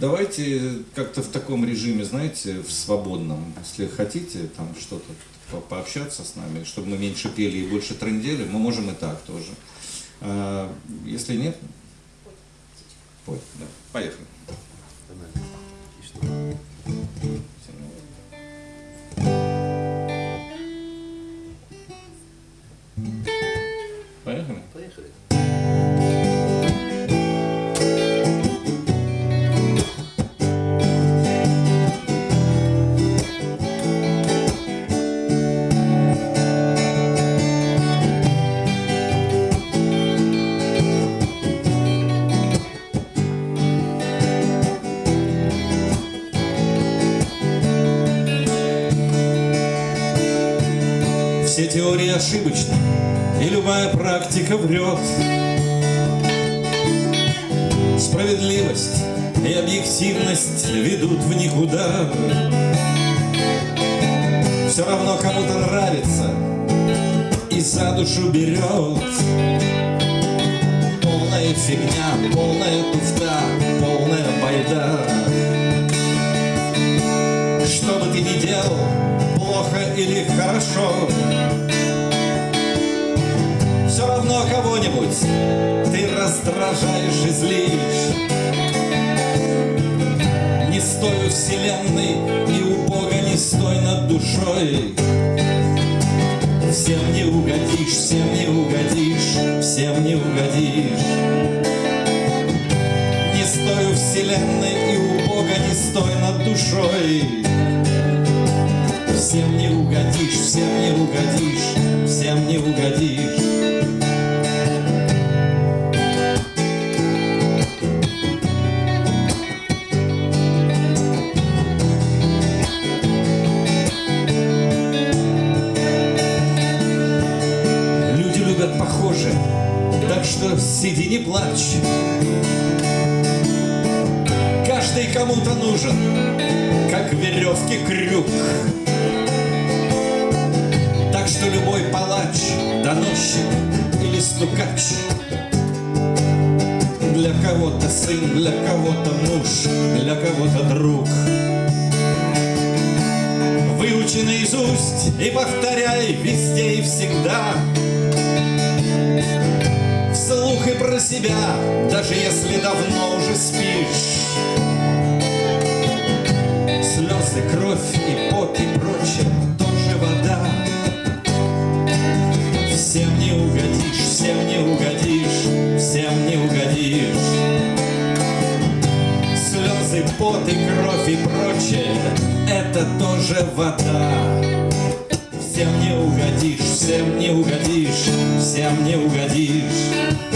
давайте как-то в таком режиме, знаете, в свободном, если хотите там что-то по- пообщаться с нами, чтобы мы меньше пели и больше трындели, мы можем и так тоже. А, если нет, пой, да. Поехали? Все теории ошибочны, и любая практика врет. Справедливость и объективность ведут в никуда. Все равно кому-то нравится и за душу берет. Полная фигня, полная туфта, полная байда. Что бы ты ни делал, плохо или хорошо, кого-нибудь ты раздражаешь и злишь. Не стой у вселенной и у Бога не стой над душой. Всем не угодишь, всем не угодишь, всем не угодишь. Не стой у вселенной и у Бога не стой над душой. Всем не угодишь, всем не угодишь, всем не угодишь. Что сиди не плачь. Каждый кому-то нужен, как веревки крюк. Так что любой палач, доносчик или стукач Для кого-то сын, для кого-то муж, для кого-то друг Выучи наизусть и повторяй везде и всегда про себя, даже если давно уже спишь. Слезы, кровь и пот и прочее тоже вода. Всем не угодишь, всем не угодишь, всем не угодишь. Слезы, пот и кровь и прочее Это тоже вода. Всем не угодишь, всем не угодишь, всем не угодишь